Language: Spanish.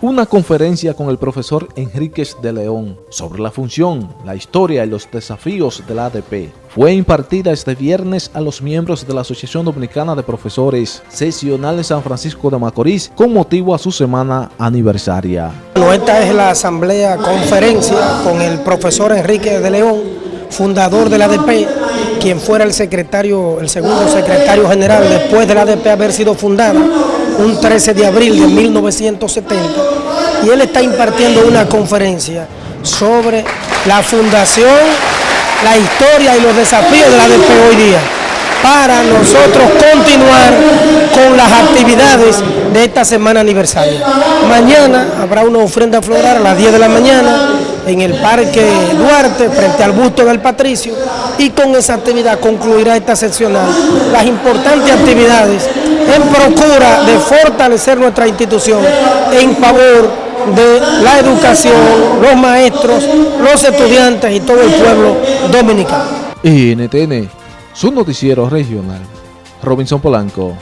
una conferencia con el profesor Enríquez de León sobre la función, la historia y los desafíos de la ADP. Fue impartida este viernes a los miembros de la Asociación Dominicana de Profesores Sesional de San Francisco de Macorís con motivo a su semana aniversaria. Bueno, esta es la asamblea conferencia con el profesor Enrique de León, fundador de la ADP, quien fuera el secretario, el segundo secretario general después de la ADP haber sido fundada un 13 de abril de 1970 y él está impartiendo una conferencia sobre la fundación, la historia y los desafíos de la ADP hoy día para nosotros continuar con las actividades de esta semana aniversaria. Mañana habrá una ofrenda floral a las 10 de la mañana en el Parque Duarte, frente al busto del Patricio, y con esa actividad concluirá esta seccional las importantes actividades en procura de fortalecer nuestra institución en favor de la educación, los maestros, los estudiantes y todo el pueblo dominicano. Regional. Robinson Polanco.